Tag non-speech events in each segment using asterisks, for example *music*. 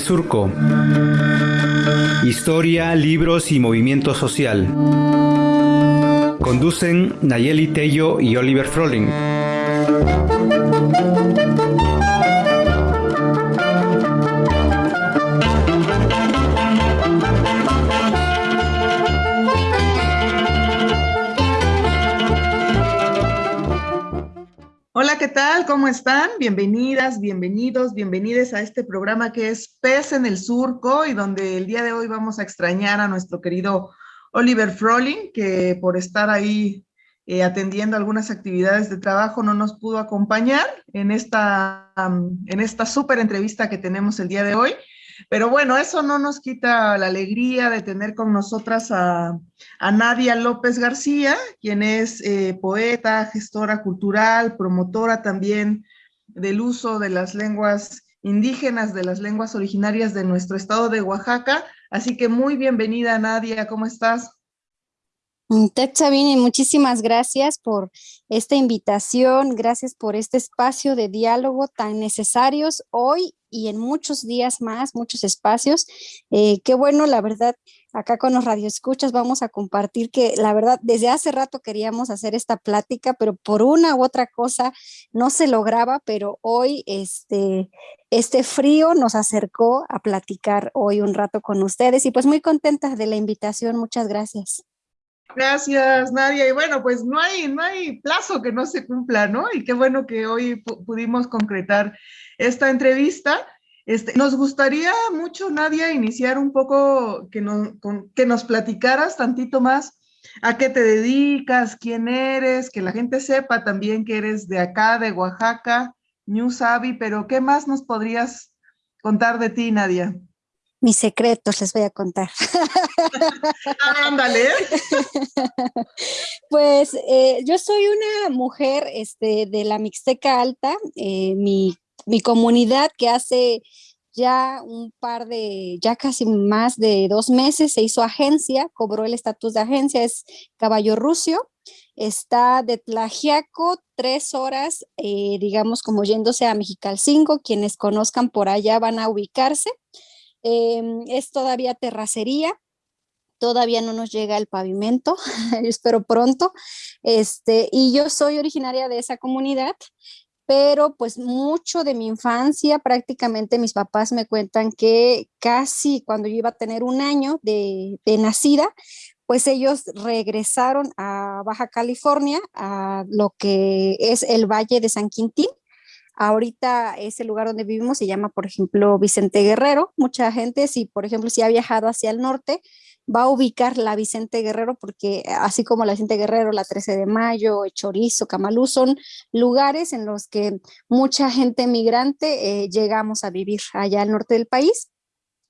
Surco. Historia, libros y movimiento social. Conducen Nayeli Tello y Oliver Froling. Están? Bienvenidas, bienvenidos, bienvenides a este programa que es Pez en el Surco y donde el día de hoy vamos a extrañar a nuestro querido Oliver Froling, que por estar ahí eh, atendiendo algunas actividades de trabajo no nos pudo acompañar en esta, en esta súper entrevista que tenemos el día de hoy. Pero bueno, eso no nos quita la alegría de tener con nosotras a, Nadia López García, quien es eh, poeta, gestora cultural, promotora también del uso de las lenguas indígenas, de las lenguas originarias de nuestro estado de Oaxaca. Así que muy bienvenida, Nadia, ¿cómo estás? Mm, Ted Sabine, muchísimas gracias por esta invitación, gracias por este espacio de diálogo tan necesarios hoy y en muchos días más, muchos espacios. Eh, qué bueno, la verdad, acá con los radioescuchas vamos a compartir que la verdad desde hace rato queríamos hacer esta plática, pero por una u otra cosa no se lograba, pero hoy este, este frío nos acercó a platicar hoy un rato con ustedes y pues muy contentas de la invitación, muchas gracias. Gracias, Nadia. Y bueno, pues no hay, no hay plazo que no se cumpla, ¿no? Y qué bueno que hoy pudimos concretar esta entrevista. Este, nos gustaría mucho, Nadia, iniciar un poco, que, que nos platicaras tantito más a qué te dedicas, quién eres, que la gente sepa también que eres de acá, de Oaxaca, New Sabi, pero ¿qué más nos podrías contar de ti, Nadia? Mis secretos les voy a contar. Ándale. *laughs* pues eh, yo soy una mujer este, de la Mixteca Alta, eh, mi, mi, comunidad que hace ya un par de, ya casi más de dos meses se hizo agencia, cobró el estatus de agencia, es Caballo Rucio, está de Tlajiaco, tres horas, eh, digamos como yéndose a Mexicalcingo, quienes conozcan por allá van a ubicarse. Em, es todavía terracería, todavía no nos llega el pavimento, *laughs* espero pronto, este, y yo soy originaria de esa comunidad, pero pues mucho de mi infancia, prácticamente mis papás me cuentan que casi cuando yo iba a tener un año de, de nacida, pues ellos regresaron a Baja California, a lo que es el Valle de San Quintín, Ahorita ese lugar donde vivimos se llama, por ejemplo, Vicente Guerrero. Mucha gente, si por ejemplo, si ha viajado hacia el norte, va a ubicar la Vicente Guerrero porque así como la Vicente Guerrero, la 13 de Mayo, Chorizo, Camalú, son lugares en los que mucha gente migrante eh, llegamos a vivir allá al norte del país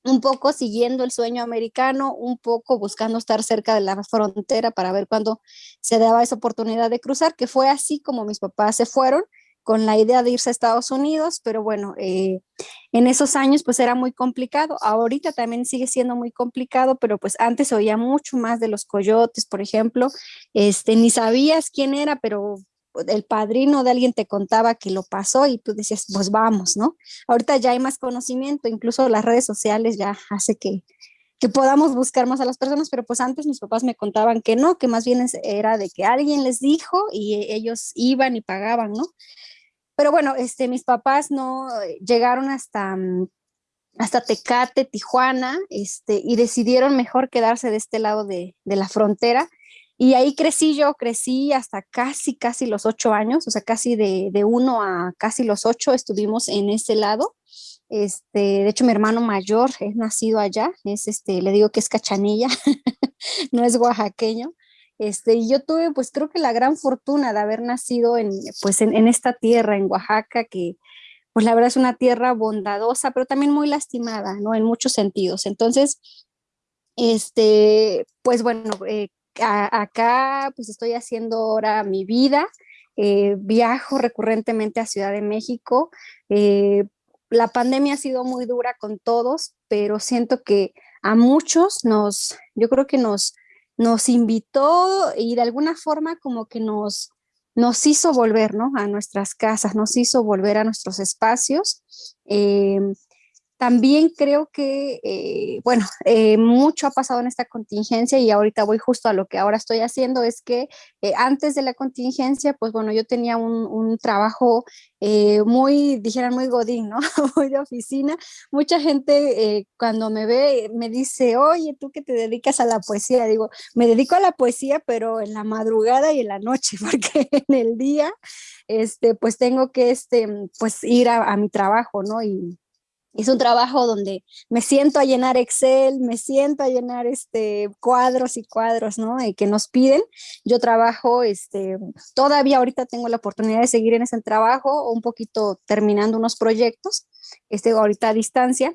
un poco siguiendo el sueño americano, un poco buscando estar cerca de la frontera para ver cuándo se daba esa oportunidad de cruzar, que fue así como mis papás se fueron con la idea de irse a Estados Unidos, pero bueno, eh, en esos años pues era muy complicado, ahorita también sigue siendo muy complicado, pero pues antes oía mucho más de los coyotes, por ejemplo, este, ni sabías quién era, pero el padrino de alguien te contaba que lo pasó y tú decías, pues vamos, ¿no? Ahorita ya hay más conocimiento, incluso las redes sociales ya hace que, que podamos buscar más a las personas, pero pues antes mis papás me contaban que no, que más bien era de que alguien les dijo y ellos iban y pagaban, ¿no? Pero bueno, este, mis papás no eh, llegaron hasta, mm, hasta Tecate, Tijuana, este, y decidieron mejor quedarse de este lado de, la frontera. Y ahí crecí yo, crecí hasta casi, casi los ocho años, o sea, casi de, de uno a casi los ocho estuvimos en ese lado. Este, de hecho, mi hermano mayor es nacido allá, es este, le digo que es cachanilla, *laughs* no es oaxaqueño. Este, y yo tuve, pues creo que la gran fortuna de haber nacido en, pues, en, esta tierra, en Oaxaca, que pues la verdad es una tierra bondadosa, pero también muy lastimada, ¿no? En muchos sentidos. Entonces, este, pues bueno, eh, acá pues estoy haciendo ahora mi vida, eh, viajo recurrentemente a Ciudad de México. Eh, la pandemia ha sido muy dura con todos, pero siento que a muchos nos, yo creo que nos, nos invitó y de alguna forma como que nos, nos hizo volver ¿no? a nuestras casas, nos hizo volver a nuestros espacios. Eh, también creo que, eh, bueno, eh, mucho ha pasado en esta contingencia y ahorita voy justo a lo que ahora estoy haciendo, es que eh, antes de la contingencia, pues bueno, yo tenía un, trabajo muy, dijeran, muy godín, ¿no? *laughs* muy de oficina. Mucha gente cuando me ve me dice, oye, tú que te dedicas a la poesía, digo, me dedico a la poesía, pero en la madrugada y en la noche, *laughs* porque en el día, este, pues tengo que, este, pues ir a, a mi trabajo, ¿no? Y, es un trabajo donde me siento a llenar Excel, me siento a llenar este, cuadros y cuadros, ¿no? Y que nos piden. Yo trabajo, este, todavía ahorita tengo la oportunidad de seguir en ese trabajo, un poquito terminando unos proyectos, este, ahorita a distancia.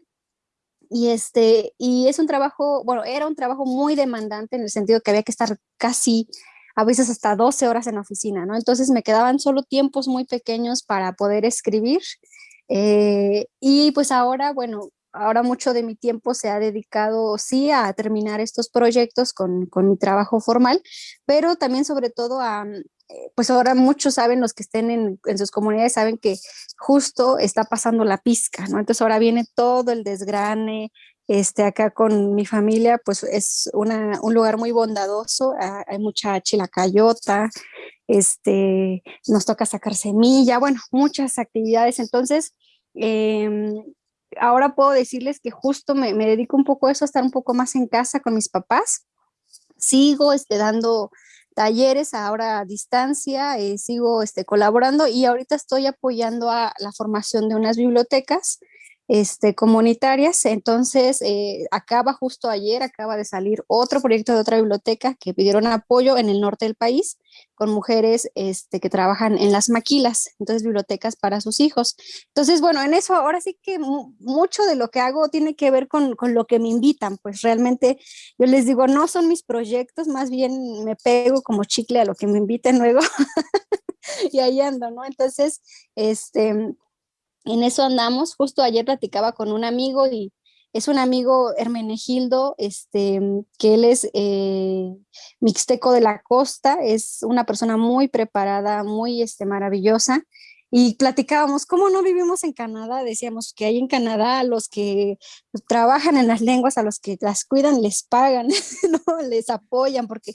Y, este, y es un trabajo, bueno, era un trabajo muy demandante en el sentido que había que estar casi a veces hasta 12 horas en la oficina, ¿no? Entonces me quedaban solo tiempos muy pequeños para poder escribir eh, y pues ahora, bueno, ahora mucho de mi tiempo se ha dedicado, sí, a terminar estos proyectos con, con mi trabajo formal, pero también sobre todo a, mm, eh, pues ahora muchos saben, los que estén en, en, sus comunidades saben que justo está pasando la pizca, ¿no? Entonces ahora viene todo el desgrane, este, acá con mi familia, pues es una, un lugar muy bondadoso, hay mucha chilacayota, este, nos toca sacar semilla, bueno, muchas actividades. Entonces, em, ahora puedo decirles que justo me, me, dedico un poco a eso, a estar un poco más en casa con mis papás. Sigo este, dando talleres ahora a distancia, eh, sigo este, colaborando y ahorita estoy apoyando a la formación de unas bibliotecas este, comunitarias. Entonces, eh, acaba justo ayer, acaba de salir otro proyecto de otra biblioteca que pidieron apoyo en el norte del país con mujeres este, que trabajan en las maquilas, entonces bibliotecas para sus hijos. Entonces, bueno, en eso ahora sí que mucho de lo que hago tiene que ver con, con lo que me invitan, pues realmente yo les digo, no son mis proyectos, más bien me pego como chicle a lo que me inviten luego. *laughs* y ahí ando, ¿no? Entonces, este, en eso andamos. Justo ayer platicaba con un amigo y es un amigo Hermenegildo, este, que él es eh, mixteco de la costa, es una persona muy preparada, muy este, maravillosa. Y platicábamos, ¿cómo no vivimos en Canadá? Decíamos que hay en Canadá los que trabajan en las lenguas, a los que las cuidan, les pagan, *laughs* ¿no? les apoyan, porque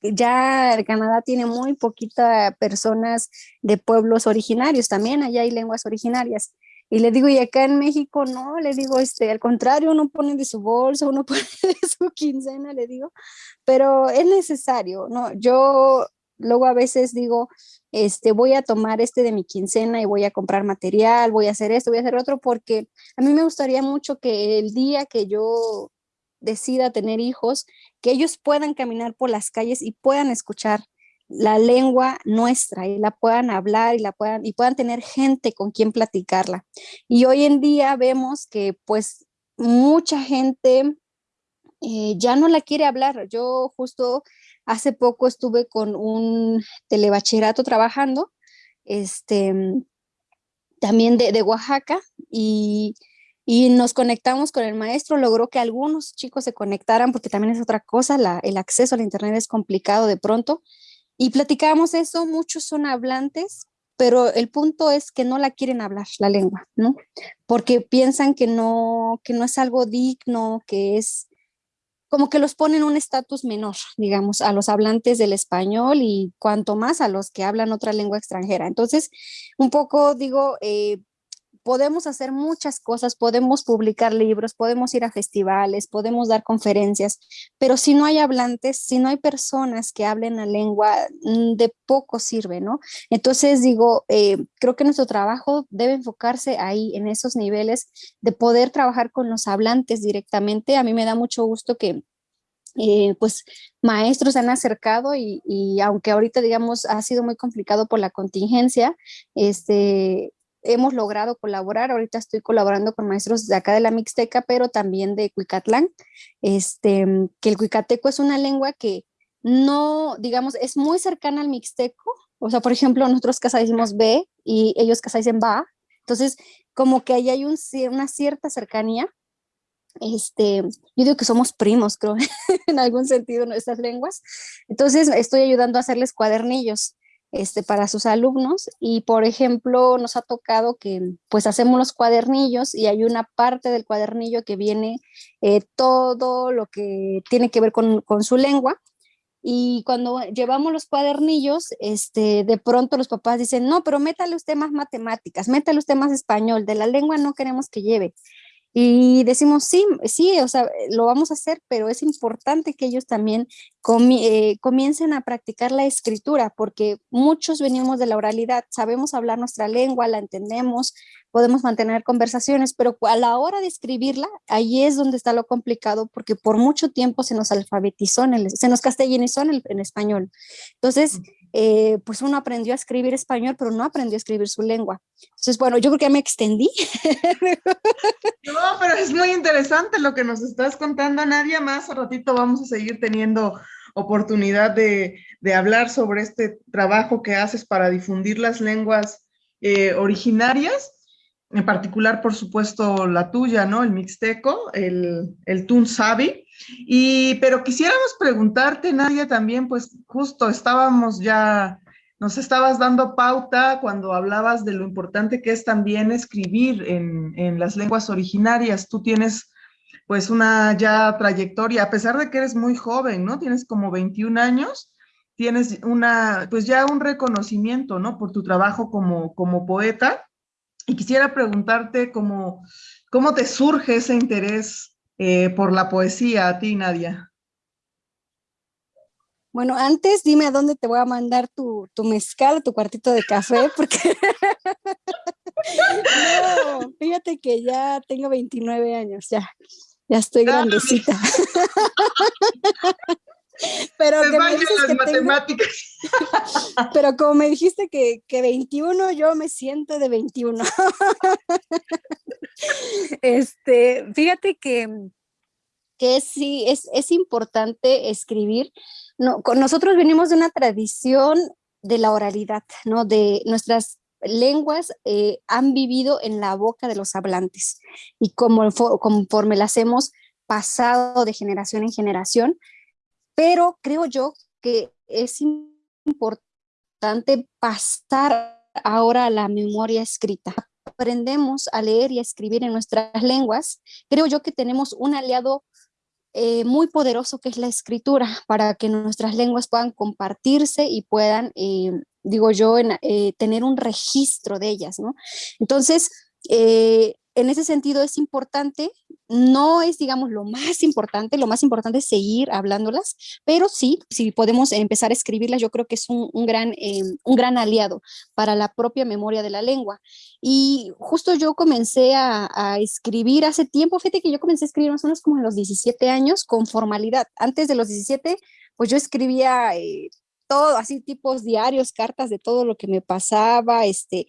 ya Canadá tiene muy poquitas personas de pueblos originarios, también allá hay lenguas originarias. Y le digo, y acá en México no, le digo, este, al contrario, uno pone de su bolsa, uno *laughs* pone de su quincena, le digo, pero es necesario, ¿no? Yo luego a veces digo, este, voy a tomar este de mi quincena y voy a comprar material, voy a hacer esto, voy a hacer otro, porque a mí me gustaría mucho que el día que yo decida tener hijos, que ellos puedan caminar por las calles y puedan escuchar la lengua nuestra y la puedan hablar y la puedan y puedan tener gente con quien platicarla. Y hoy en día vemos que pues mucha gente eh, ya no la quiere hablar. Yo justo hace poco estuve con un telebachillerato trabajando, este, también de, de Oaxaca y y nos conectamos con el maestro, logró que algunos chicos se conectaran porque también es otra cosa, el acceso al internet es complicado de pronto y platicábamos eso, muchos son hablantes, pero el punto es que no la quieren hablar, la lengua, ¿no? Porque piensan que no, que no es algo digno, que es como que los ponen un estatus menor, digamos, a los hablantes del español y cuanto más a los que hablan otra lengua extranjera. Entonces, un poco digo, eh, podemos hacer muchas cosas, podemos publicar libros, podemos ir a festivales, podemos dar conferencias, pero si no hay hablantes, si no hay personas que hablen la lengua, mm, de poco sirve, ¿no? Entonces digo, eh, creo que nuestro trabajo debe enfocarse ahí, en esos niveles de poder trabajar con los hablantes directamente. A mí me da mucho gusto que eh, pues maestros se han acercado y, y, aunque ahorita digamos ha sido muy complicado por la contingencia, este, hemos logrado colaborar. Ahorita estoy colaborando con maestros de acá de la Mixteca, pero también de Cuicatlán, este, que el cuicateco es una lengua que no, digamos, es muy cercana al mixteco. O sea, por ejemplo, nosotros casa decimos B y ellos casa dicen ba. Entonces, como que ahí hay un, una cierta cercanía. Este, yo digo que somos primos, creo, *laughs* en algún sentido, nuestras lenguas. Entonces, estoy ayudando a hacerles cuadernillos este, para sus alumnos y por ejemplo nos ha tocado que pues hacemos los cuadernillos y hay una parte del cuadernillo que viene eh, todo lo que tiene que ver con, con, su lengua y cuando llevamos los cuadernillos, este, de pronto los papás dicen, no, pero métale usted más matemáticas, métale usted más español, de la lengua no queremos que lleve. Y decimos, sí, sí, o sea, lo vamos a hacer, pero es importante que ellos también eh, comiencen a practicar la escritura, porque muchos venimos de la oralidad, sabemos hablar nuestra lengua, la entendemos, podemos mantener conversaciones, pero a la hora de escribirla, ahí es donde está lo complicado, porque por mucho tiempo se nos alfabetizó, en el, se nos castellanizó en, el, en español. Entonces, eh, pues uno aprendió a escribir español, pero no aprendió a escribir su lengua. Entonces, bueno, yo creo que ya me extendí. *laughs* No, pero es muy interesante lo que nos estás contando, Nadia. Más a ratito vamos a seguir teniendo oportunidad de, de hablar sobre este trabajo que haces para difundir las lenguas eh, originarias, en particular, por supuesto, la tuya, ¿no? El mixteco, el, el. Y, pero quisiéramos preguntarte, Nadia, también, pues justo estábamos ya, nos estabas dando pauta cuando hablabas de lo importante que es también escribir en, en las lenguas originarias. Tú tienes pues una ya trayectoria, a pesar de que eres muy joven, ¿no? Tienes como 21 años, tienes una, pues ya un reconocimiento, ¿no? Por tu trabajo como, como poeta. Y quisiera preguntarte cómo, cómo te surge ese interés eh, por la poesía a ti, Nadia? Bueno, antes dime a dónde te voy a mandar tu, tu mezcal, tu cuartito de café, *laughs* porque no, fíjate que ya tengo 29 años, ya, ya estoy grandecita. *laughs* *laughs* pero que me dices que matemáticas. *laughs* pero como me dijiste que, que 21, yo me siento de 21. *laughs* este, fíjate que, que sí, es, es importante escribir. No, nosotros venimos de una tradición de la oralidad, ¿no? De nuestras lenguas eh, han vivido en la boca de los hablantes y como, conforme las hemos pasado de generación en generación, pero creo yo que es importante pasar ahora a la memoria escrita. Aprendemos a leer y a escribir en nuestras lenguas. Creo yo que tenemos un aliado eh, muy poderoso que es la escritura para que nuestras lenguas puedan compartirse y puedan, eh, digo yo, eh, tener un registro de ellas, ¿no? Entonces, en ese sentido es importante, no es, digamos, lo más importante, lo más importante es seguir hablándolas, pero sí, si podemos empezar a escribirlas, yo creo que es un, gran, eh, un gran aliado para la propia memoria de la lengua. Y justo yo comencé a, escribir hace tiempo, fíjate que yo comencé a escribir más o menos como a los 17 años con formalidad. Antes de los 17, pues yo escribía... Eh, todo, así tipos diarios, cartas de todo lo que me pasaba, este,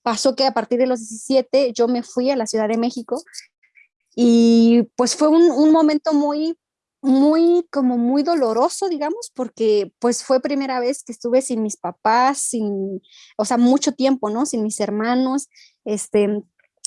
pasó que a partir de los 17 yo me fui a la Ciudad de México y pues fue un, momento muy, muy, como muy doloroso, digamos, porque pues fue primera vez que estuve sin mis papás, sin, o sea, mucho tiempo, ¿no? Sin mis hermanos, este,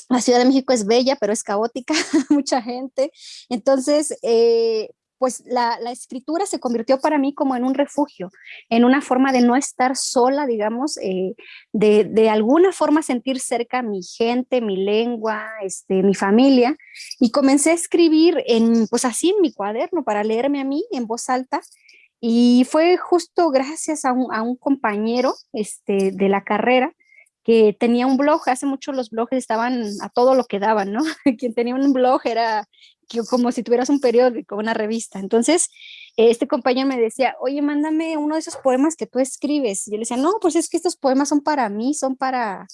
la Ciudad de México es bella, pero es caótica, *laughs* mucha gente. Entonces, eh, pues la, escritura se convirtió para mí como en un refugio, en una forma de no estar sola, digamos, eh, de, alguna forma sentir cerca mi gente, mi lengua, este, mi familia, y comencé a escribir en, pues así en mi cuaderno para leerme a mí en voz alta, y fue justo gracias a un, a un compañero este, de la carrera que tenía un blog, hace mucho los blogs estaban a todo lo que daban, ¿no? *laughs* Quien tenía un blog era como si tuvieras un periódico, una revista. Entonces, este compañero me decía, oye, mándame uno de esos poemas que tú escribes. Y yo le decía, no, pues es que estos poemas son para mí, son para,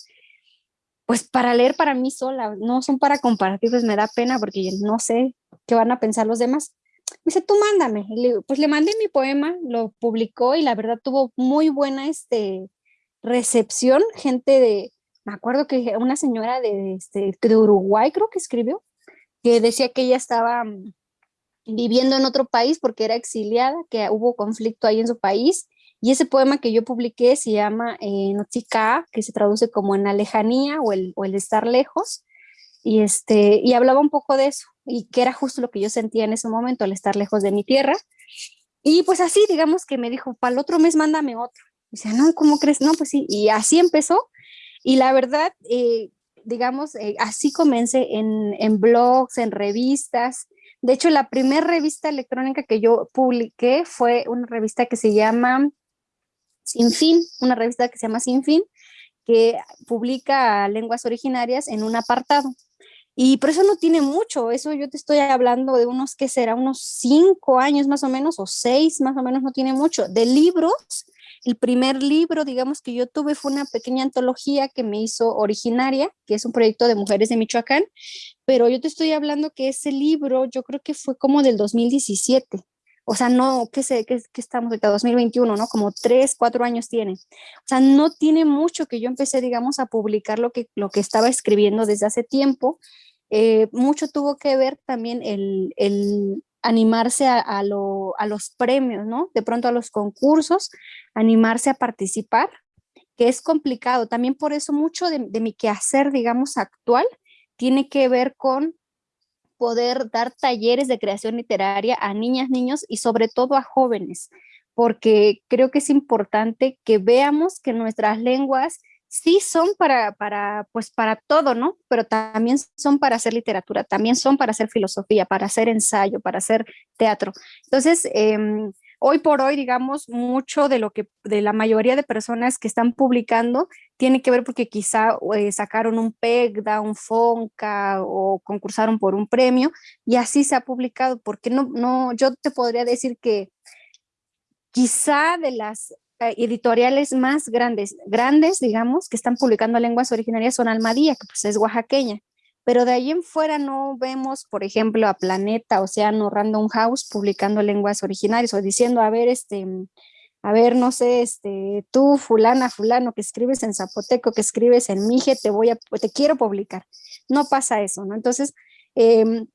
pues para leer para mí sola, no son para compartir, pues me da pena porque no sé qué van a pensar los demás. Me dice, tú mándame. pues le mandé mi poema, lo publicó y la verdad tuvo muy buena este, recepción, gente de, me acuerdo que una señora de, este, de Uruguay creo que escribió, que decía que ella estaba mm, viviendo en otro país porque era exiliada, que hubo conflicto ahí en su país, y ese poema que yo publiqué se llama eh, Nochika, que se traduce como en la lejanía o el, o el estar lejos, y, este, y hablaba un poco de eso, y que era justo lo que yo sentía en ese momento, al estar lejos de mi tierra. Y pues así, digamos que me dijo, para el otro mes mándame otro. Dice, no, ¿cómo crees? No, pues sí, y así empezó. Y la verdad, eh, digamos, eh, así comencé en, en, blogs, en revistas. De hecho, la primera revista electrónica que yo publiqué fue una revista que se llama Sin Fin, una revista que se llama Sin Fin, que publica lenguas originarias en un apartado. Y por eso no tiene mucho, eso yo te estoy hablando de unos, que será? Unos cinco años más o menos, o seis más o menos, no tiene mucho. De libros, el primer libro, digamos, que yo tuve fue una pequeña antología que me hizo Originaria, que es un proyecto de mujeres de Michoacán, pero yo te estoy hablando que ese libro yo creo que fue como del 2017. O sea, no, ¿qué sé, que, que estamos ahorita, 2021, ¿no? Como tres, cuatro años tiene. O sea, no tiene mucho que yo empecé, digamos, a publicar lo que, lo que estaba escribiendo desde hace tiempo. Eh, mucho tuvo que ver también el, el animarse a, a, lo, a, los premios, ¿no? De pronto a los concursos, animarse a participar, que es complicado. También por eso mucho de, de mi quehacer, digamos, actual, tiene que ver con poder dar talleres de creación literaria a niñas, niños y sobre todo a jóvenes, porque creo que es importante que veamos que nuestras lenguas sí son para, para, pues para todo, ¿no? Pero también son para hacer literatura, también son para hacer filosofía, para hacer ensayo, para hacer teatro. Entonces, eh, hoy por hoy, digamos, mucho de lo que, de la mayoría de personas que están publicando tiene que ver porque quizá eh, sacaron un PEGDA, un FONCA o concursaron por un premio y así se ha publicado, porque no, no, yo te podría decir que quizá de las editoriales más grandes, grandes, digamos, que están publicando lenguas originarias son Almadía, que pues es oaxaqueña, pero de ahí en fuera no vemos, por ejemplo, a Planeta, Océano, Random House publicando lenguas originarias o diciendo, a ver, este, a ver, no sé, este, tú, fulana, fulano, que escribes en zapoteco, que escribes en mije, te voy a, te quiero publicar. No pasa eso, ¿no? Entonces, eh,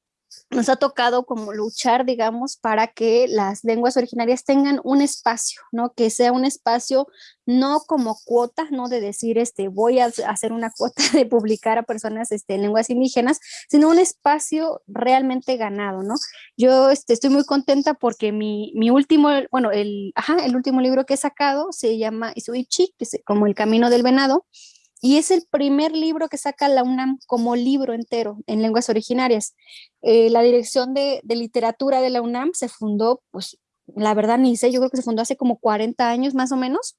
nos ha tocado como luchar, digamos, para que las lenguas originarias tengan un espacio, ¿no? Que sea un espacio no como cuota, no de decir, este, voy a hacer una cuota *laughs* de publicar a personas este, en lenguas indígenas, sino un espacio realmente ganado, ¿no? Yo este, estoy muy contenta porque mi, mi último, bueno, el, ajá, el último libro que he sacado se llama Isuichi, que es como El Camino del Venado, y es el primer libro que saca la UNAM como libro entero en lenguas originarias. Eh, la dirección de, literatura de la UNAM se fundó, pues la verdad ni sé, yo creo que se fundó hace como 40 años más o menos.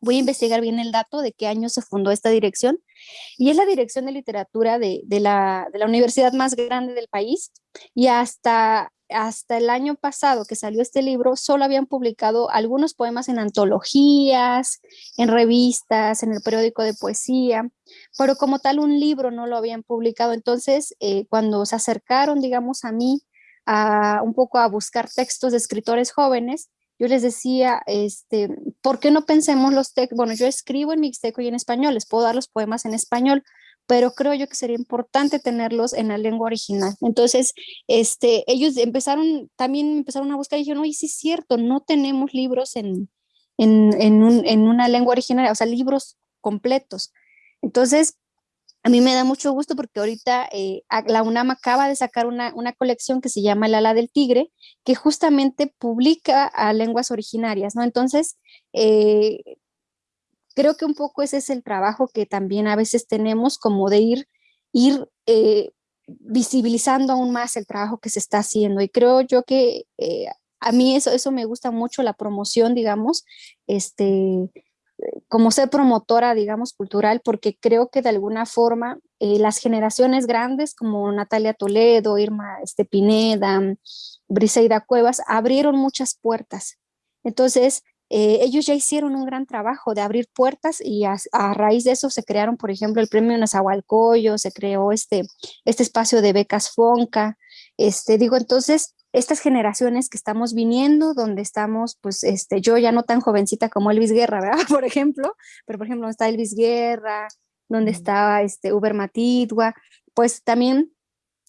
Voy a investigar bien el dato de qué año se fundó esta dirección. Y es la dirección de literatura de, la, de la universidad más grande del país. Y hasta hasta el año pasado que salió este libro, solo habían publicado algunos poemas en antologías, en revistas, en el periódico de poesía, pero como tal un libro no lo habían publicado. Entonces, eh, cuando se acercaron, digamos, a mí, a, un poco a buscar textos de escritores jóvenes, yo les decía, este, ¿por qué no pensemos los textos? Bueno, yo escribo en mixteco y en español, les puedo dar los poemas en español, pero creo yo que sería importante tenerlos en la lengua original. Entonces, este, ellos empezaron, también empezaron a buscar y dijeron, oye, sí es cierto, no tenemos libros en, en, en, un, en una lengua original, o sea, libros completos. Entonces, a mí me da mucho gusto porque ahorita eh, la UNAM acaba de sacar una, una, colección que se llama El ala del tigre, que justamente publica a lenguas originarias, ¿no? Entonces, eh, creo que un poco ese es el trabajo que también a veces tenemos como de ir, ir eh, visibilizando aún más el trabajo que se está haciendo y creo yo que eh, a mí eso, eso me gusta mucho la promoción, digamos, este, como ser promotora, digamos, cultural, porque creo que de alguna forma eh, las generaciones grandes como Natalia Toledo, Irma este, Pineda, Briseida Cuevas, abrieron muchas puertas. Entonces, eh, ellos ya hicieron un gran trabajo de abrir puertas y a, a, raíz de eso se crearon, por ejemplo, el premio Nazahualcoyo, se creó este, este espacio de becas FONCA, este, digo, entonces, estas generaciones que estamos viniendo, donde estamos, pues, este, yo ya no tan jovencita como Elvis Guerra, ¿verdad? *laughs* Por ejemplo, pero por ejemplo, está Elvis Guerra, donde está este, Uber Matidua, pues también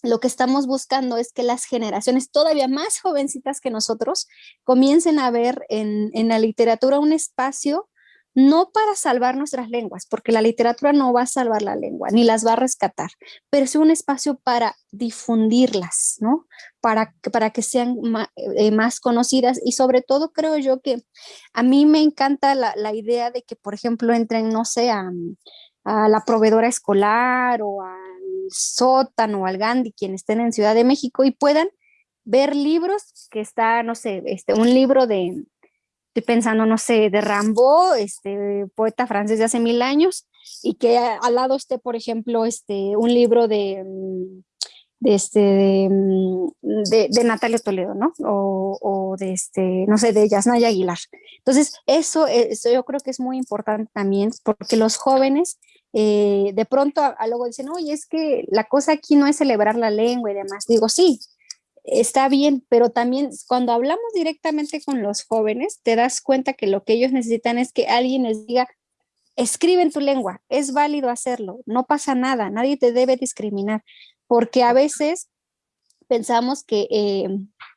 lo que estamos buscando es que las generaciones todavía más jovencitas que nosotros comiencen a ver en, en la literatura un espacio no para salvar nuestras lenguas, porque la literatura no va a salvar la lengua, ni las va a rescatar, pero es un espacio para difundirlas, ¿no? Para, para que sean eh, más, conocidas y sobre todo creo yo que a mí me encanta la, idea de que, por ejemplo, entren, no sé, a, la proveedora escolar o al sótano al Gandhi, quienes estén en Ciudad de México y puedan ver libros que está, no sé, este, un libro de, estoy pensando, no sé, de Rambo, este poeta francés de hace mil años, y que al lado esté, por ejemplo, este, un libro de, mm, de, este, mm, de, de, Natalia Toledo, ¿no? O, o, de, este, no sé, de Yasnaya Aguilar. Entonces, eso, eso yo creo que es muy importante también, porque los jóvenes eh, de pronto a, luego dicen, oye, es que la cosa aquí no es celebrar la lengua y demás. Digo, sí, está bien, pero también cuando hablamos directamente con los jóvenes, te das cuenta que lo que ellos necesitan es que alguien les diga, escribe en tu lengua, es válido hacerlo, no pasa nada, nadie te debe discriminar, porque a veces pensamos que, eh,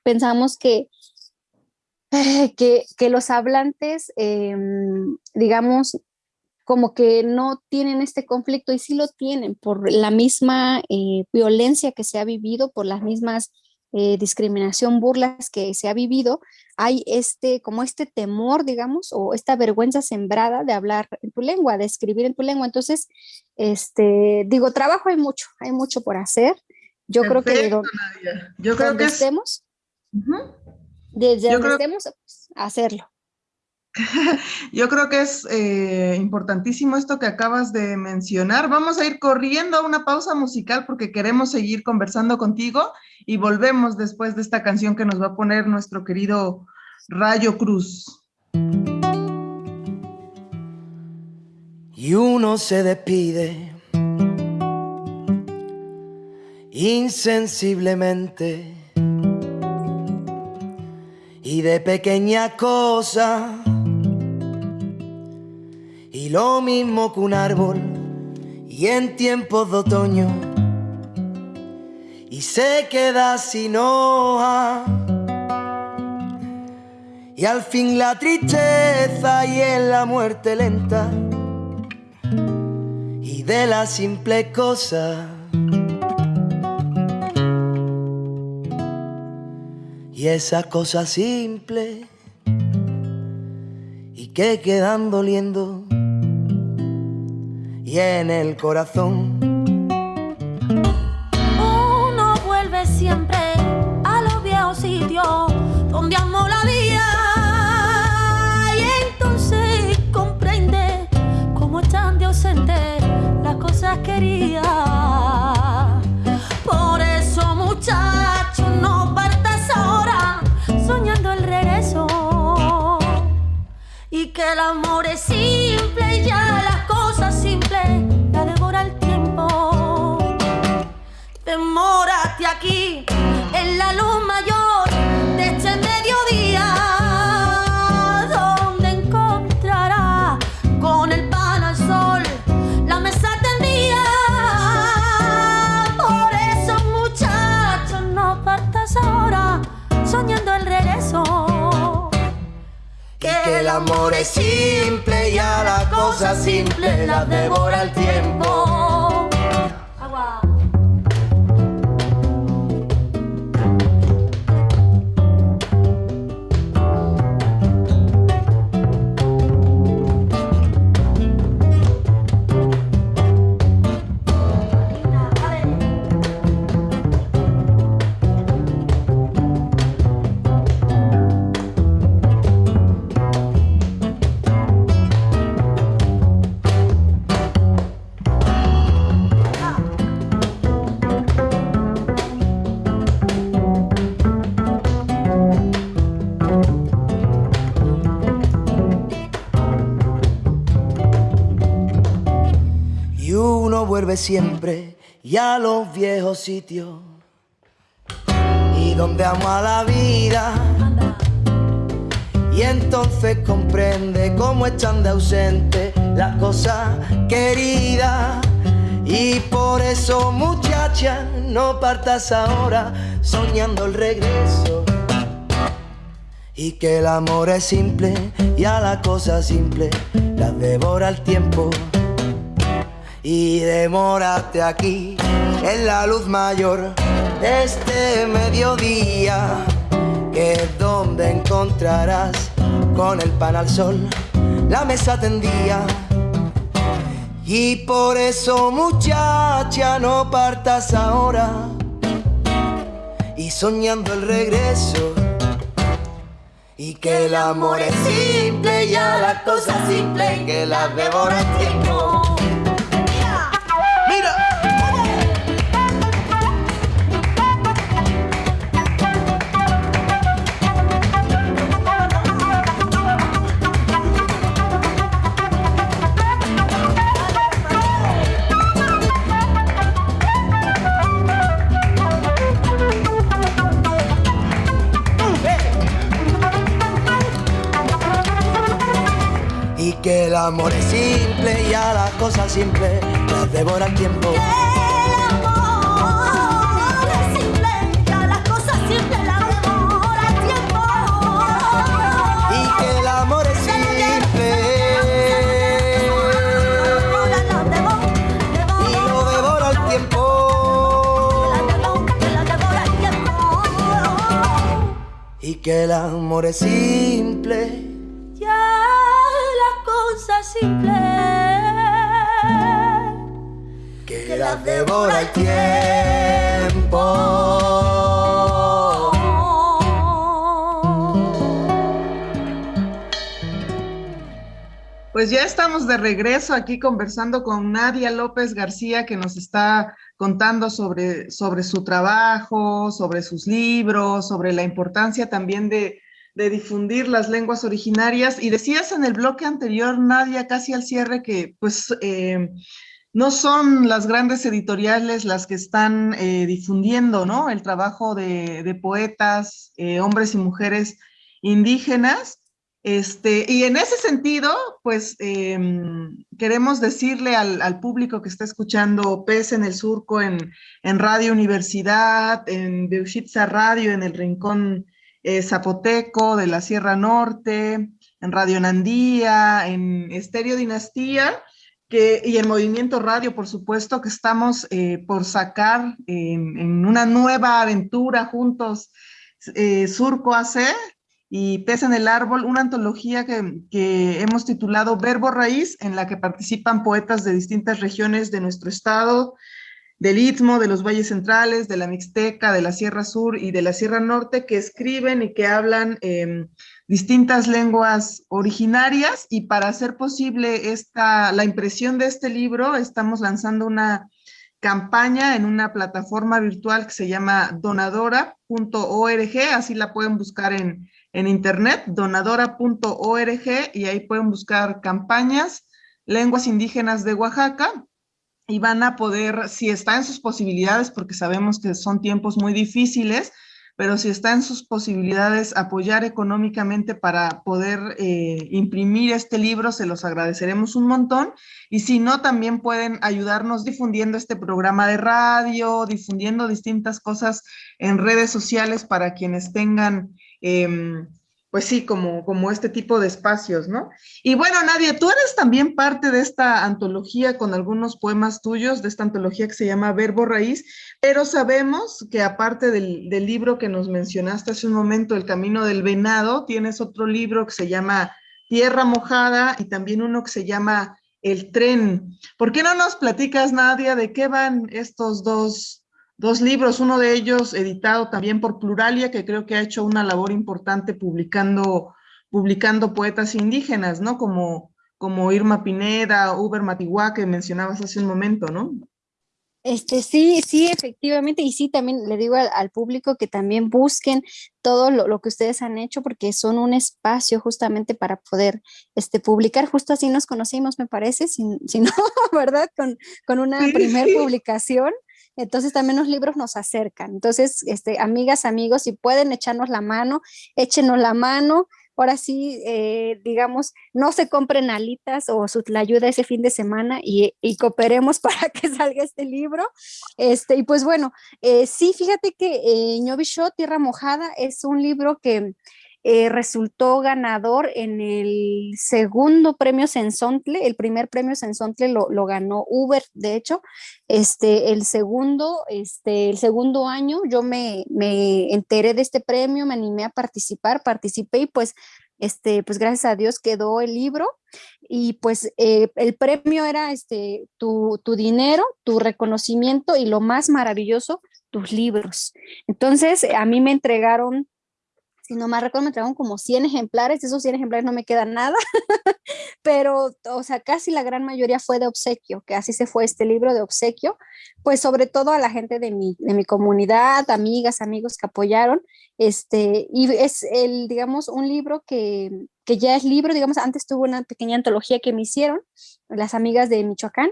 pensamos que, *laughs* que, que, los hablantes, em, digamos, como que no tienen este conflicto y sí lo tienen por la misma eh, violencia que se ha vivido, por las mismas eh, discriminación, burlas que se ha vivido, hay este, como este temor, digamos, o esta vergüenza sembrada de hablar en tu lengua, de escribir en tu lengua. Entonces, este, digo, trabajo hay mucho, hay mucho por hacer. Yo creo que Yo creo que estemos, desde donde estemos, pues, hacerlo. *laughs* Yo creo que es eh, importantísimo esto que acabas de mencionar. Vamos a ir corriendo a una pausa musical porque queremos seguir conversando contigo y volvemos después de esta canción que nos va a poner nuestro querido Rayo Cruz. Y uno se despide insensiblemente y de pequeña cosa lo mismo que un árbol y en tiempos de otoño. Y se queda sin hoja. Y al fin la tristeza y en la muerte lenta. Y de la simple cosa. Y esa cosa simple. Y que quedan doliendo y en el corazón. Uno vuelve siempre a los viejos sitios donde amó la vida y entonces comprende cómo están de ausente las cosas queridas. Por eso muchacho no partas ahora soñando el regreso y que el en la luz mayor de este mediodía, donde encontrará con el pan al sol la mesa tendida. Por eso, muchachos, no partas ahora soñando el regreso. Que el amor es simple y a la cosa simple la devora el tiempo. Vuelve siempre y a los viejos sitios y donde ama la vida. Y entonces comprende cómo están de ausente las cosas queridas. Y por eso, muchacha, no partas ahora soñando el regreso. Y que el amor es simple y a la cosa simple la devora el tiempo. Y demórate aquí en la luz mayor de este mediodía, que es donde encontrarás con el pan al sol la mesa tendía. Y por eso muchacha no partas ahora y soñando el regreso y que el amor es simple, ya la cosa simple, que la devora el tiempo. Amor es simple y a la cosa simple las devora el tiempo. Que el amor es simple y a las cosas simples las devora el tiempo. Y que el amor es simple y lo devora el tiempo. Y que el amor es simple simple que la devora el tiempo. Pues ya estamos de regreso aquí conversando con Nadia López García que nos está contando sobre, sobre su trabajo, sobre sus libros, sobre la importancia también de, de difundir las lenguas originarias. Y decías en el bloque anterior, Nadia, casi al cierre, que pues eh, no son las grandes editoriales las que están eh, difundiendo ¿no? el trabajo de, poetas, eh, hombres y mujeres indígenas. Este, y en ese sentido, pues em, queremos decirle al, público que está escuchando PES en el Surco, en, en Radio Universidad, en Beushitza Radio, en el Rincón eh, Zapoteco, de la Sierra Norte, en Radio Nandía, en Estéreo Dinastía, que, y en Movimiento Radio, por supuesto, que estamos eh, por sacar en, una nueva aventura juntos, eh, Surco AC y Pez en el Árbol, una antología que, que hemos titulado Verbo Raíz, en la que participan poetas de distintas regiones de nuestro estado, del Istmo, de los valles centrales, de la Mixteca, de la Sierra Sur y de la Sierra Norte, que escriben y que hablan em, distintas lenguas originarias. Y para hacer posible esta, la impresión de este libro estamos lanzando una campaña en una plataforma virtual que se llama donadora.org, así la pueden buscar en, en internet, donadora.org y ahí pueden buscar campañas, lenguas indígenas de Oaxaca y van a poder, si está en sus posibilidades, porque sabemos que son tiempos muy difíciles, pero si está en sus posibilidades apoyar económicamente para poder eh, imprimir este libro, se los agradeceremos un montón. Y si no, también pueden ayudarnos difundiendo este programa de radio, difundiendo distintas cosas en redes sociales para quienes tengan... Em, pues sí, como, como este tipo de espacios, ¿no? Y bueno, Nadia, tú eres también parte de esta antología con algunos poemas tuyos, de esta antología que se llama Verbo Raíz, pero sabemos que aparte del, del libro que nos mencionaste hace un momento, El Camino del Venado, tienes otro libro que se llama Tierra Mojada y también uno que se llama El Tren. ¿Por qué no nos platicas, Nadia, de qué van estos dos dos libros, uno de ellos editado también por Pluralia, que creo que ha hecho una labor importante publicando, publicando poetas indígenas, ¿no? Como, como Irma Pineda, Uber Matiguá, que mencionabas hace un momento, ¿no? Este, sí, sí, efectivamente, y sí, también le digo al, público que también busquen todo lo, que ustedes han hecho, porque son un espacio justamente para poder este, publicar, justo así nos conocimos, me parece, si, si no, *laughs* ¿verdad? Con, con una primer publicación, entonces también los libros nos acercan. Entonces, este, amigas, amigos, si pueden echarnos la mano, échenos la mano. Ahora sí, eh, digamos, no se compren alitas o su, la ayuda ese fin de semana y, cooperemos *laughs* para que salga este libro. Este, y pues bueno, eh, sí, fíjate que eh, Ñovisho, Tierra Mojada, es un libro que eh, resultó ganador en el segundo premio Sensontle, el primer premio Sensontle lo, lo ganó Uber, de hecho, este, el segundo, este, el segundo año yo me, me enteré de este premio, me animé a participar, participé y pues este, pues gracias a Dios quedó el libro y pues eh, el premio era este, tu, tu, dinero, tu reconocimiento y lo más maravilloso, tus libros. Entonces a mí me entregaron si no más recuerdo, me entregaron como 100 ejemplares, esos 100 ejemplares no me queda nada, *laughs* pero, o sea, casi la gran mayoría fue de obsequio, que así se fue este libro de obsequio, pues sobre todo a la gente de mi, de mi comunidad, amigas, amigos que apoyaron, este, y es el, digamos, un libro que, que ya es libro, digamos, antes tuvo una pequeña antología que me hicieron, las amigas de Michoacán,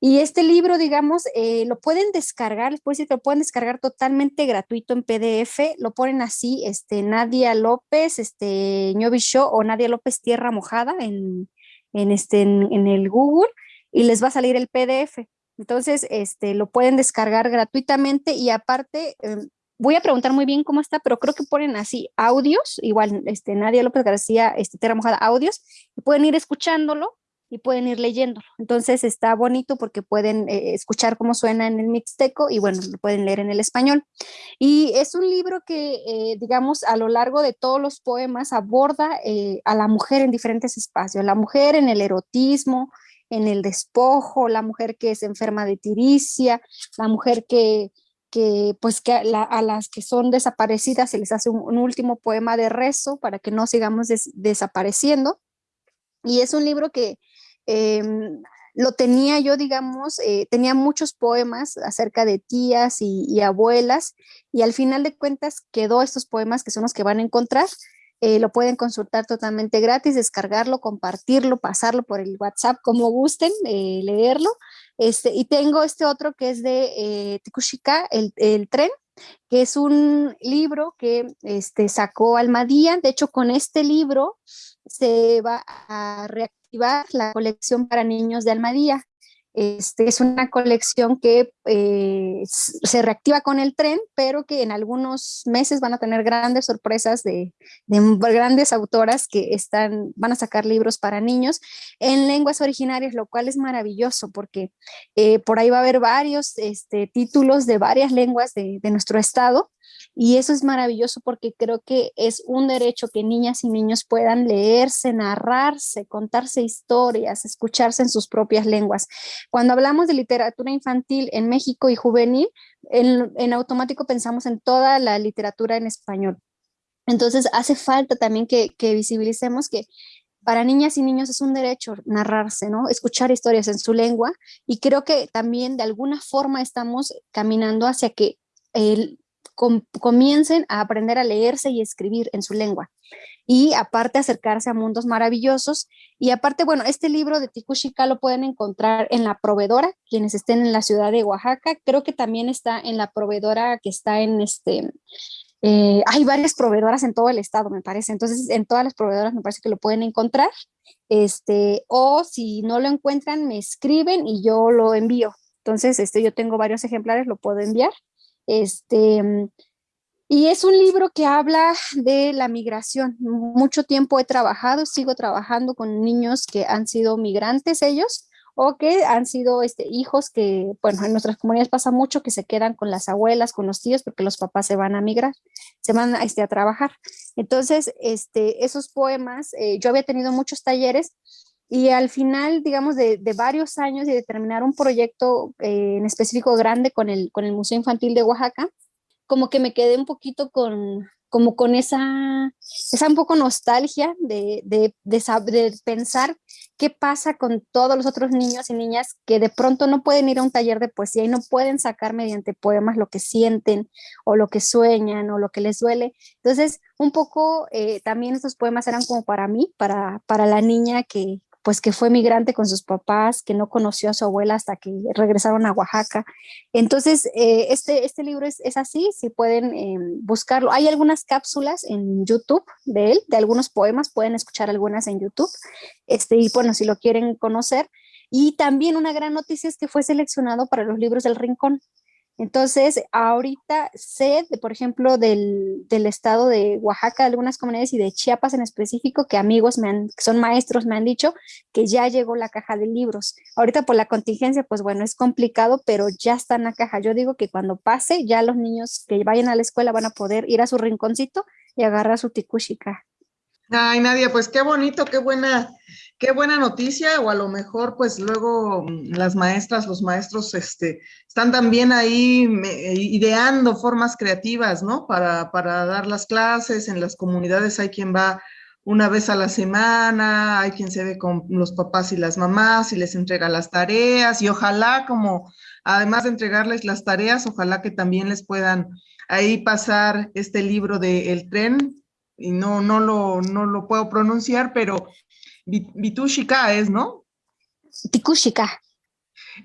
y este libro, digamos, eh, lo pueden descargar, les puedo decir que lo pueden descargar totalmente gratuito en PDF, lo ponen así, este, Nadia López, este, Ñovi Show o Nadia López Tierra Mojada en, en, este, en, el Google y les va a salir el PDF. Entonces, este, lo pueden descargar gratuitamente y aparte, em, voy a preguntar muy bien cómo está, pero creo que ponen así audios, igual este, Nadia López García, este, Tierra Mojada, audios, pueden ir escuchándolo y pueden ir leyéndolo. Entonces está bonito porque pueden eh, escuchar cómo suena en el mixteco y bueno, lo pueden leer en el español. Y es un libro que, eh, digamos, a lo largo de todos los poemas aborda eh, a la mujer en diferentes espacios, la mujer en el erotismo, en el despojo, la mujer que es enferma de tiricia, la mujer que, que pues que a, las que son desaparecidas se les hace un, último poema de rezo para que no sigamos desapareciendo. Y es un libro que, Em, lo tenía yo, digamos, eh, tenía muchos poemas acerca de tías y, abuelas y al final de cuentas quedó estos poemas que son los que van a encontrar. Eh, lo pueden consultar totalmente gratis, descargarlo, compartirlo, pasarlo por el WhatsApp como gusten, eh, leerlo. Este, y tengo este otro que es de Tikushika, el, el, tren, que es un libro que este, sacó Almadía. De hecho, con este libro se va a reactivar la colección para niños de Almadía. Este, es una colección que eh, se reactiva con el tren, pero que en algunos meses van a tener grandes sorpresas de, grandes autoras que están, van a sacar libros para niños en lenguas originarias, lo cual es maravilloso porque eh, por ahí va a haber varios este, títulos de varias lenguas de, de nuestro estado y eso es maravilloso porque creo que es un derecho que niñas y niños puedan leerse, narrarse, contarse historias, escucharse en sus propias lenguas. Cuando hablamos de literatura infantil en México y juvenil, en, automático pensamos en toda la literatura en español. Entonces hace falta también que, que visibilicemos que para niñas y niños es un derecho narrarse, ¿no? Escuchar historias en su lengua y creo que también de alguna forma estamos caminando hacia que el, comiencen a aprender a leerse y escribir en su lengua. Y aparte acercarse a mundos maravillosos. Y aparte, bueno, este libro de Tikushika lo pueden encontrar en la proveedora, quienes estén en la ciudad de Oaxaca. Creo que también está en la proveedora que está en este... Eh, hay varias proveedoras en todo el estado, me parece. Entonces, en todas las proveedoras me parece que lo pueden encontrar. Este, o si no lo encuentran, me escriben y yo lo envío. Entonces, este, yo tengo varios ejemplares, lo puedo enviar. Este, y es un libro que habla de la migración. Mucho tiempo he trabajado, sigo trabajando con niños que han sido migrantes ellos o que han sido este, hijos que, bueno, en nuestras comunidades pasa mucho que se quedan con las abuelas, con los tíos, porque los papás se van a migrar, se van este, a trabajar. Entonces, este, esos poemas, eh, yo había tenido muchos talleres y al final, digamos, de, varios años y de terminar un proyecto eh, en específico grande con el, con el Museo Infantil de Oaxaca, como que me quedé un poquito con, como con esa, esa un poco nostalgia de, de, de, pensar qué pasa con todos los otros niños y niñas que de pronto no pueden ir a un taller de poesía y no pueden sacar mediante poemas lo que sienten o lo que sueñan o lo que les duele. Entonces, un poco eh, también estos poemas eran como para mí, para, para la niña que, pues que fue migrante con sus papás, que no conoció a su abuela hasta que regresaron a Oaxaca. Entonces, eh, este, este libro es, así, si pueden eh, buscarlo. Hay algunas cápsulas en YouTube de él, de algunos poemas, pueden escuchar algunas en YouTube. Este, y bueno, si lo quieren conocer. Y también una gran noticia es que fue seleccionado para los libros del Rincón. Entonces, ahorita sé, de, por ejemplo, del, del, estado de Oaxaca, algunas comunidades y de Chiapas en específico, que amigos me han, que son maestros me han dicho que ya llegó la caja de libros. Ahorita por la contingencia, pues bueno, es complicado, pero ya está en la caja. Yo digo que cuando pase, ya los niños que vayan a la escuela van a poder ir a su rinconcito y agarrar su tikushika. Ay, Nadia, pues qué bonito, qué buena, qué buena noticia, o a lo mejor, pues luego mm, las maestras, los maestros, este, están también ahí ideando formas creativas, ¿no? Para, para dar las clases, en las comunidades hay quien va una vez a la semana, hay quien se ve con los papás y las mamás y les entrega las tareas, y ojalá como, además de entregarles las tareas, ojalá que también les puedan ahí pasar este libro de El tren, y no, no, lo, no lo puedo pronunciar, pero Vitushika es, ¿no? Tikushika.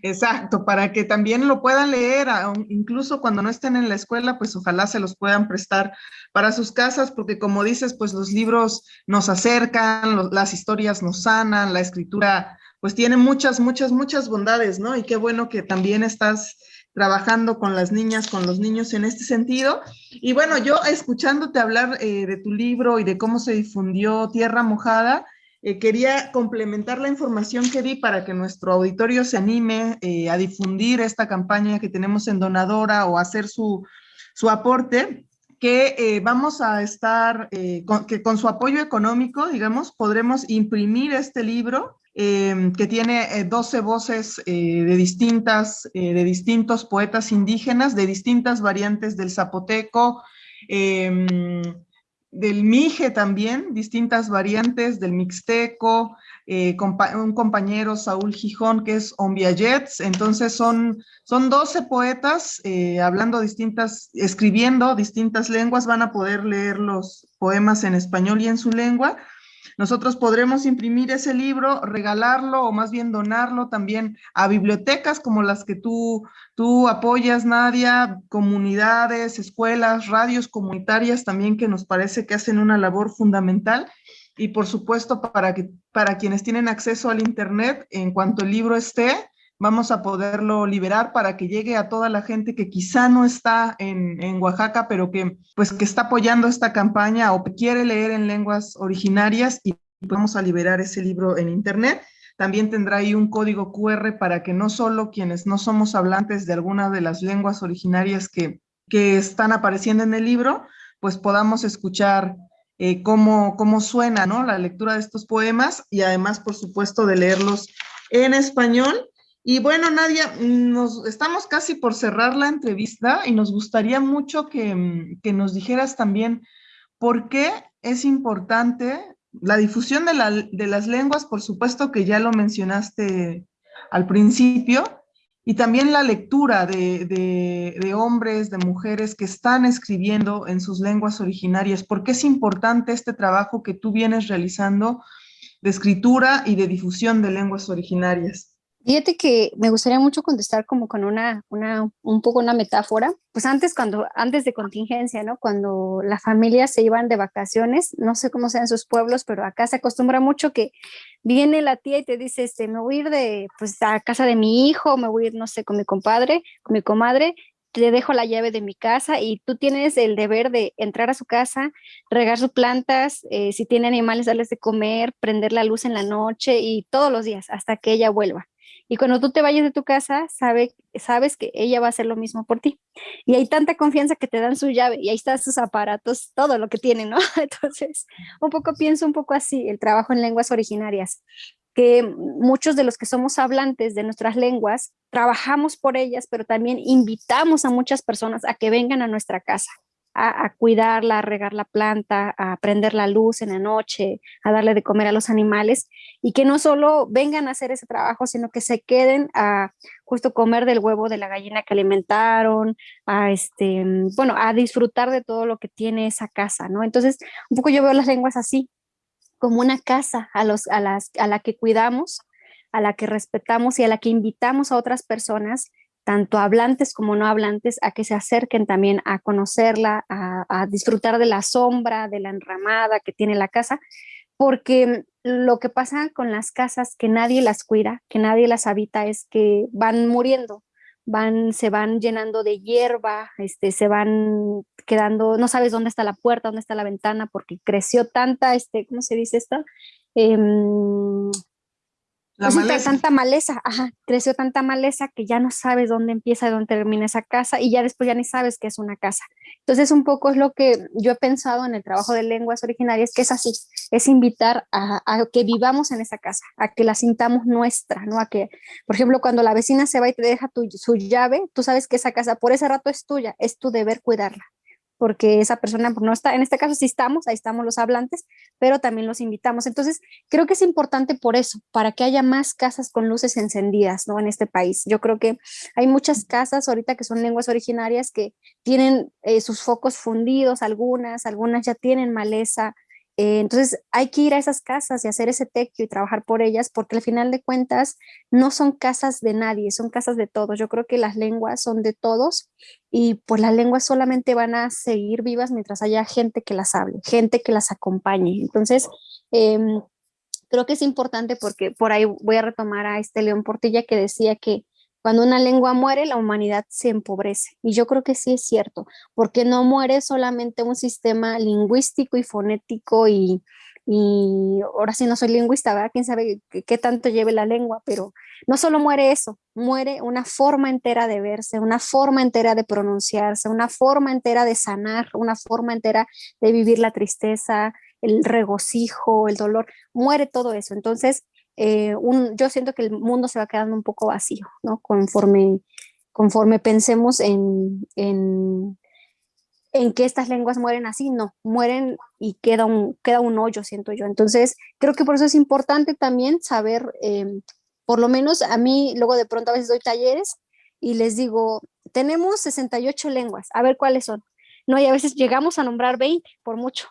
Exacto, para que también lo puedan leer, incluso cuando no estén en la escuela, pues ojalá se los puedan prestar para sus casas, porque como dices, pues los libros nos acercan, las historias nos sanan, la escritura pues tiene muchas, muchas, muchas bondades, ¿no? Y qué bueno que también estás trabajando con las niñas, con los niños en este sentido. Y bueno, yo escuchándote hablar eh, de tu libro y de cómo se difundió Tierra Mojada, eh, quería complementar la información que di para que nuestro auditorio se anime eh, a difundir esta campaña que tenemos en Donadora o hacer su, su aporte que vamos a estar, con, que con su apoyo económico, digamos, podremos imprimir este libro Em, que tiene 12 eh, voces eh, de, distintas, eh, de distintos poetas indígenas, de distintas variantes del zapoteco, del mije también, distintas variantes del mixteco, un compañero Saúl Gijón que es Ombiayets, entonces son, son 12 poetas hablando distintas, escribiendo distintas lenguas, van a poder leer los poemas en español y en su lengua, nosotros podremos imprimir ese libro, regalarlo o más bien donarlo también a bibliotecas como las que tú, tú apoyas, Nadia, comunidades, escuelas, radios comunitarias también que nos parece que hacen una labor fundamental. Y por supuesto para, que, para quienes tienen acceso al internet, en cuanto el libro esté, vamos a poderlo liberar para que llegue a toda la gente que quizá no está en, en, Oaxaca, pero que pues que está apoyando esta campaña o quiere leer en lenguas originarias y vamos a liberar ese libro en internet. También tendrá ahí un código QR para que no solo quienes no somos hablantes de alguna de las lenguas originarias que, que están apareciendo en el libro, pues podamos escuchar eh, cómo, cómo suena ¿no? la lectura de estos poemas y además, por supuesto, de leerlos en español y bueno, Nadia, nos, estamos casi por cerrar la entrevista y nos gustaría mucho que, mm, que nos dijeras también por qué es importante la difusión de, la, de, las lenguas, por supuesto que ya lo mencionaste al principio, y también la lectura de, de, de, hombres, de mujeres que están escribiendo en sus lenguas originarias. ¿Por qué es importante este trabajo que tú vienes realizando de escritura y de difusión de lenguas originarias? Fíjate que me gustaría mucho contestar como con una, una, un poco una metáfora. Pues antes, cuando, antes de contingencia, ¿no? Cuando las familias se iban de vacaciones, no sé cómo sea en sus pueblos, pero acá se acostumbra mucho que viene la tía y te dice, este, me voy a ir de, pues, a casa de mi hijo, me voy a ir, no sé, con mi compadre, con mi comadre, te dejo la llave de mi casa y tú tienes el deber de entrar a su casa, regar sus plantas, eh, si tiene animales, darles de comer, prender la luz en la noche y todos los días hasta que ella vuelva. Y cuando tú te vayas de tu casa, sabe, sabes que ella va a hacer lo mismo por ti. Y hay tanta confianza que te dan su llave y ahí están sus aparatos, todo lo que tienen, ¿no? *laughs* Entonces, un poco pienso un poco así, el trabajo en lenguas originarias, que muchos de los que somos hablantes de nuestras lenguas, trabajamos por ellas, pero también invitamos a muchas personas a que vengan a nuestra casa a, cuidarla, a regar la planta, a prender la luz en la noche, a darle de comer a los animales y que no solo vengan a hacer ese trabajo, sino que se queden a justo comer del huevo de la gallina que alimentaron, a este, bueno, a disfrutar de todo lo que tiene esa casa, ¿no? Entonces, un poco yo veo las lenguas así, como una casa a, los, a, las, a la que cuidamos, a la que respetamos y a la que invitamos a otras personas tanto hablantes como no hablantes, a que se acerquen también a conocerla, a, disfrutar de la sombra, de la enramada que tiene la casa, porque lo que pasa con las casas que nadie las cuida, que nadie las habita, es que van muriendo, van, se van llenando de hierba, este, se van quedando, no sabes dónde está la puerta, dónde está la ventana, porque creció tanta, este, ¿cómo se dice esto? Em, la pues tanta maleza, ajá, creció tanta maleza que ya no sabes dónde empieza y dónde termina esa casa y ya después ya ni sabes que es una casa. Entonces un poco es lo que yo he pensado en el trabajo de lenguas originarias, que es así, es invitar a, que vivamos en esa casa, a que la sintamos nuestra, ¿no? A que, por ejemplo, cuando la vecina se va y te deja tu, su llave, tú sabes que esa casa por ese rato es tuya, es tu deber cuidarla porque esa persona no está, en este caso sí estamos, ahí estamos los hablantes, pero también los invitamos. Entonces, creo que es importante por eso, para que haya más casas con luces encendidas, ¿no? En este país. Yo creo que hay muchas casas ahorita que son lenguas originarias que tienen eh, sus focos fundidos, algunas, algunas ya tienen maleza, eh, entonces hay que ir a esas casas y hacer ese tequio y trabajar por ellas porque al final de cuentas no son casas de nadie, son casas de todos. Yo creo que las lenguas son de todos y pues las lenguas solamente van a seguir vivas mientras haya gente que las hable, gente que las acompañe. Entonces, em, creo que es importante porque por ahí voy a retomar a este León Portilla que decía que cuando una lengua muere, la humanidad se empobrece. Y yo creo que sí es cierto, porque no muere solamente un sistema lingüístico y fonético y, ahora sí no soy lingüista, ¿verdad? Quién sabe qué, tanto lleve la lengua, pero no solo muere eso, muere una forma entera de verse, una forma entera de pronunciarse, una forma entera de sanar, una forma entera de vivir la tristeza, el regocijo, el dolor, muere todo eso. Entonces, eh, yo siento que el mundo se va quedando un poco vacío, ¿no? Conforme, conforme pensemos en, en, en, que estas lenguas mueren así, no, mueren y queda un, queda un hoyo, siento yo. Entonces, creo que por eso es importante también saber, eh, por lo menos a mí, luego de pronto a veces doy talleres y les digo, tenemos 68 lenguas, a ver cuáles son. No, y a veces llegamos a nombrar 20, por mucho,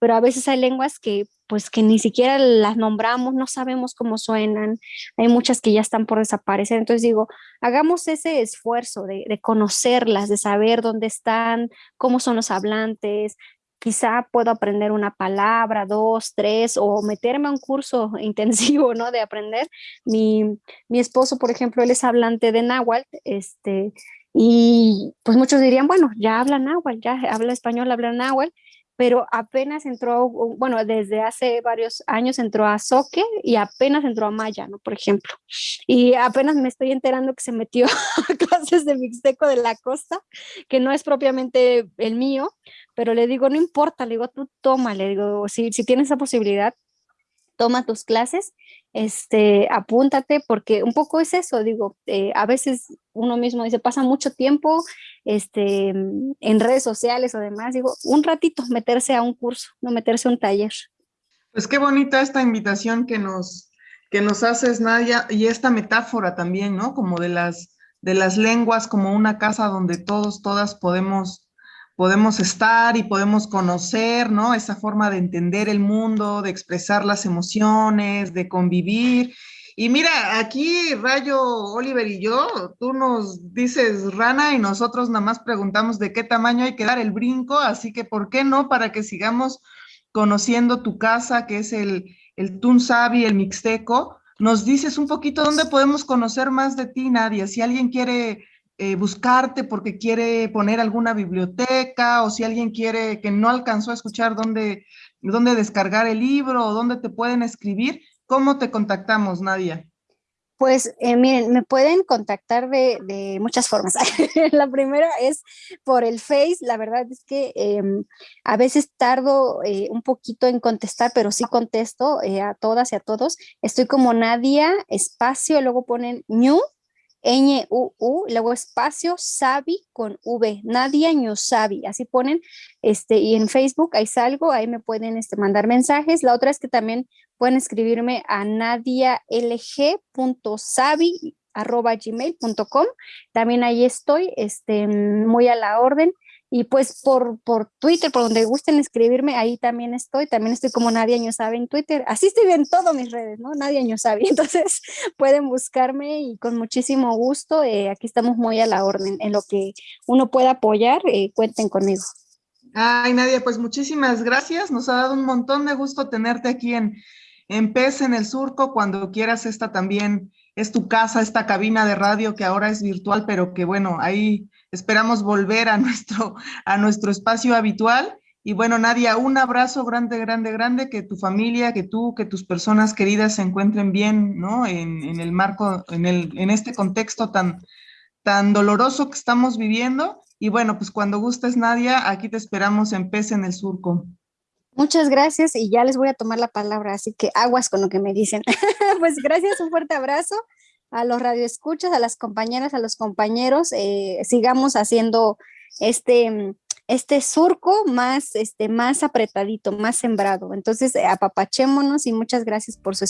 pero a veces hay lenguas que pues que ni siquiera las nombramos, no sabemos cómo suenan, hay muchas que ya están por desaparecer, entonces digo, hagamos ese esfuerzo de, conocerlas, de saber dónde están, cómo son los hablantes, quizá puedo aprender una palabra, dos, tres, o meterme a un curso *laughs* intensivo, ¿no? De aprender. Mi, mi esposo, por ejemplo, él es hablante de náhuatl, este, y pues muchos dirían, bueno, ya habla náhuatl, ya habla español, habla náhuatl, pero apenas entró, bueno, desde hace varios años entró a Soque y apenas entró a Maya, ¿no? Por ejemplo. Y apenas me estoy enterando que se metió *laughs* a clases de Mixteco de la Costa, que no es propiamente el mío, pero le digo, no importa, le digo, tú toma, le digo, si, si tienes esa posibilidad, toma tus clases, este, apúntate, porque un poco es eso, digo, eh, a veces uno mismo dice, pasa mucho tiempo este, en redes sociales o demás, digo, un ratito meterse a un curso, no meterse a un taller. Pues qué bonita esta invitación que nos, que nos haces, Nadia, y esta metáfora también, ¿no? Como de las, de las lenguas, como una casa donde todos, todas podemos podemos estar y podemos conocer, ¿no? Esa forma de entender el mundo, de expresar las emociones, de convivir. Y mira, aquí Rayo, Oliver y yo, tú nos dices rana y nosotros nada más preguntamos de qué tamaño hay que dar el brinco, así que ¿por qué no? Para que sigamos conociendo tu casa, que es el, el Tunsabi, el Mixteco, nos dices un poquito dónde podemos conocer más de ti, Nadia. Si alguien quiere eh, buscarte porque quiere poner alguna biblioteca o si alguien quiere que no alcanzó a escuchar dónde, dónde descargar el libro o dónde te pueden escribir, ¿cómo te contactamos, Nadia? Pues eh, miren, me pueden contactar de, muchas formas. *laughs* la primera es por el Face. La verdad es que em, a veces tardo eh, un poquito en contestar, pero sí contesto a todas y a todos. Estoy como Nadia, espacio, luego ponen New N-U-U, luego espacio, Sabi con V, Nadia Sabi, así ponen, este, y en Facebook ahí salgo, ahí me pueden este, mandar mensajes. La otra es que también pueden escribirme a nadialg.sabi.gmail.com, también ahí estoy, este, muy a la orden. Y pues por, por Twitter, por donde gusten escribirme, ahí también estoy. También estoy como Nadia Sabe en Twitter. Así estoy en todas mis redes, ¿no? Nadia Sabe. *laughs* Entonces pueden buscarme y con muchísimo gusto. Eh, aquí estamos muy a la orden. En lo que uno pueda apoyar, eh, cuenten conmigo. Ay, Nadia, pues muchísimas gracias. Nos ha dado un montón de gusto tenerte aquí en, en PES en el Surco. Cuando quieras esta también es tu casa, esta cabina de radio que ahora es virtual, pero que bueno, ahí esperamos volver a nuestro, a nuestro espacio habitual. Y bueno, Nadia, un abrazo grande, grande, grande, que tu familia, que tú, que tus personas queridas se encuentren bien, ¿no? En, en el marco, en, el, en este contexto tan, tan doloroso que estamos viviendo. Y bueno, pues cuando gustes, Nadia, aquí te esperamos en Pez en el Surco. Muchas gracias y ya les voy a tomar la palabra, así que aguas con lo que me dicen. *laughs* pues gracias, un fuerte abrazo a los radioescuchas, a las compañeras, a los compañeros. Eh, sigamos haciendo este, este surco más, este, más apretadito, más sembrado. Entonces, apapachémonos y muchas gracias por su